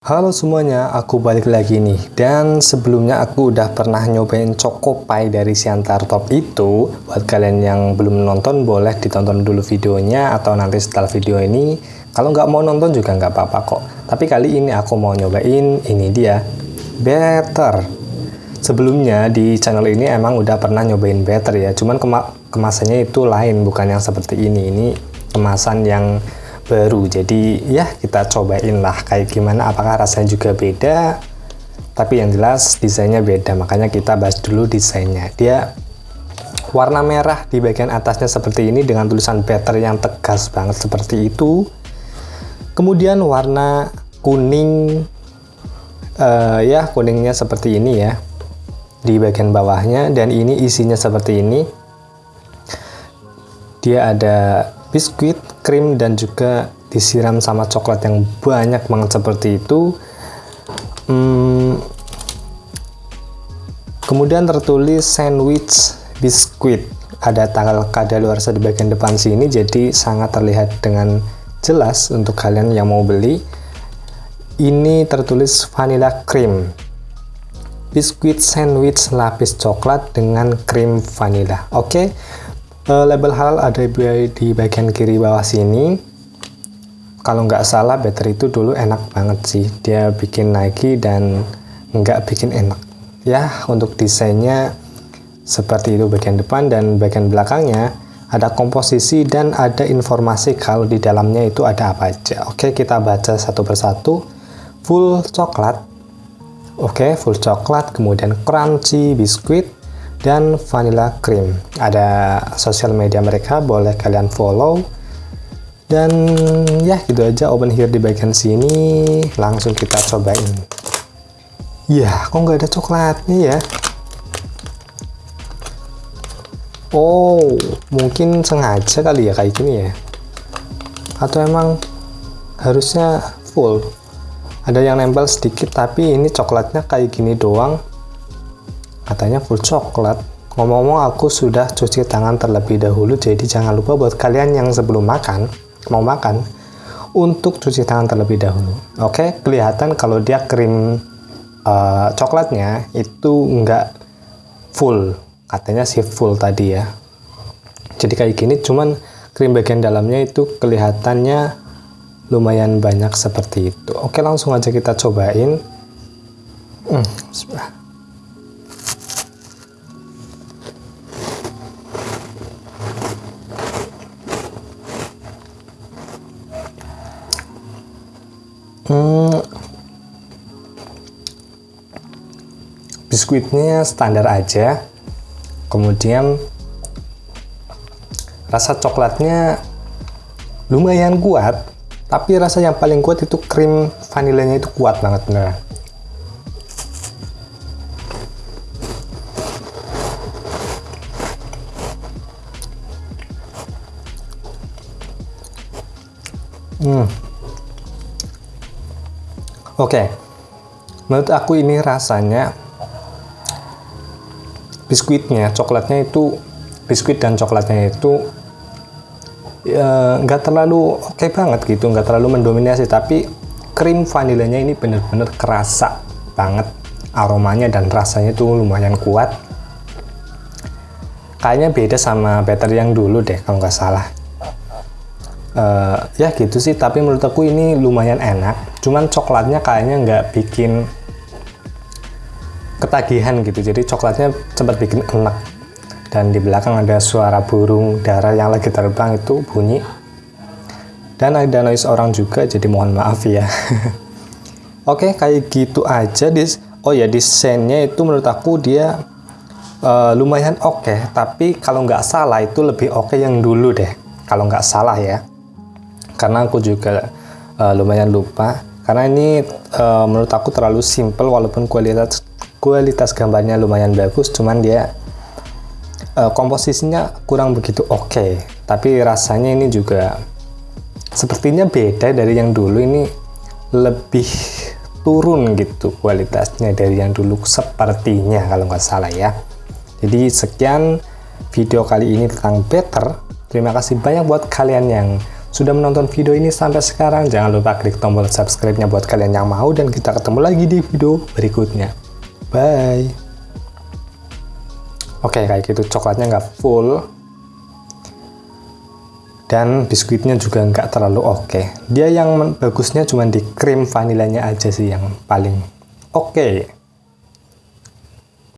Halo semuanya, aku balik lagi nih. Dan sebelumnya aku udah pernah nyobain Choco Pie dari Siantar Top itu. Buat kalian yang belum nonton boleh ditonton dulu videonya Atau nanti setelah video ini. Kalau nggak mau nonton juga nggak apa-apa kok. Tapi kali ini aku mau nyobain ini dia Better Sebelumnya di channel ini emang udah pernah nyobain Better ya. Cuman kema kemasannya itu lain bukan yang seperti ini. Ini kemasan yang baru. Jadi ya kita cobain lah kayak gimana. Apakah rasanya juga beda? Tapi yang jelas desainnya beda. Makanya kita bahas dulu desainnya. Dia warna merah di bagian atasnya seperti ini dengan tulisan better yang tegas banget seperti itu. Kemudian warna kuning uh, ya kuningnya seperti ini ya di bagian bawahnya. Dan ini isinya seperti ini. Dia ada biskuit, krim, dan juga disiram sama coklat yang banyak banget seperti itu. Hmm, kemudian tertulis sandwich biskuit. Ada tanggal kadaluarsa di bagian depan sini, jadi sangat terlihat dengan jelas untuk kalian yang mau beli. Ini tertulis vanilla cream. Biskuit sandwich lapis coklat dengan krim vanilla. Oke. Okay? Uh, label halal ada di bagian kiri bawah sini. Kalau nggak salah battery itu dulu enak banget sih. Dia bikin Nike dan nggak bikin enak. Ya untuk desainnya seperti itu bagian depan dan bagian belakangnya. Ada komposisi dan ada informasi kalau di dalamnya itu ada apa aja. Oke kita baca satu persatu. Full coklat. Oke full coklat kemudian crunchy biskuit dan vanilla cream. Ada sosial media mereka boleh kalian follow. Dan ya gitu aja open here di bagian sini. Langsung kita cobain. Ya kok nggak ada coklatnya ya? Oh mungkin sengaja kali ya kayak gini ya? Atau emang harusnya full? Ada yang nempel sedikit tapi ini coklatnya kayak gini doang katanya full coklat. Ngomong-ngomong aku sudah cuci tangan terlebih dahulu jadi jangan lupa buat kalian yang sebelum makan mau makan untuk cuci tangan terlebih dahulu. Oke? Okay? kelihatan kalau dia krim uh, coklatnya itu enggak full. Katanya sih full tadi ya. Jadi kayak gini cuman krim bagian dalamnya itu kelihatannya lumayan banyak seperti itu. Oke langsung aja kita cobain. Hmm, Biskuitnya standar aja. Kemudian rasa coklatnya lumayan kuat, tapi rasa yang paling kuat itu krim vanilanya itu kuat banget beneran. Hmm. Oke, okay. menurut aku ini rasanya biskuitnya, coklatnya itu biskuit dan coklatnya itu ya, nggak terlalu oke okay banget gitu, nggak terlalu mendominasi, tapi krim vanilanya ini bener-bener kerasa banget aromanya dan rasanya itu lumayan kuat. Kayaknya beda sama better yang dulu deh kalau nggak salah uh, ya gitu sih tapi menurut aku ini lumayan enak cuman coklatnya kayaknya nggak bikin ketagihan gitu. Jadi coklatnya cepat bikin enak. Dan di belakang ada suara burung darah yang lagi terbang itu bunyi. Dan ada noise orang juga jadi mohon maaf ya. Oke kayak gitu aja dis. Oh ya desainnya itu menurut aku dia uh, lumayan oke. Okay, tapi kalau nggak salah itu lebih oke okay yang dulu deh. Kalau nggak salah ya. Karena aku juga uh, lumayan lupa karena ini uh, menurut aku terlalu simple walaupun kualitas kualitas gambarnya lumayan bagus cuman dia uh, komposisinya kurang begitu oke. Okay. tapi rasanya ini juga sepertinya beda dari yang dulu. Ini lebih turun gitu kualitasnya dari yang dulu sepertinya kalau nggak salah ya. Jadi sekian video kali ini tentang better. Terima kasih banyak buat kalian yang sudah menonton video ini sampai sekarang. Jangan lupa klik tombol subscribe-nya buat kalian yang mau dan kita ketemu lagi di video berikutnya. Bye. Oke, kayak gitu coklatnya nggak full. Dan biskuitnya juga nggak terlalu oke. Dia yang bagusnya cuma di krim vanilanya aja sih yang paling oke.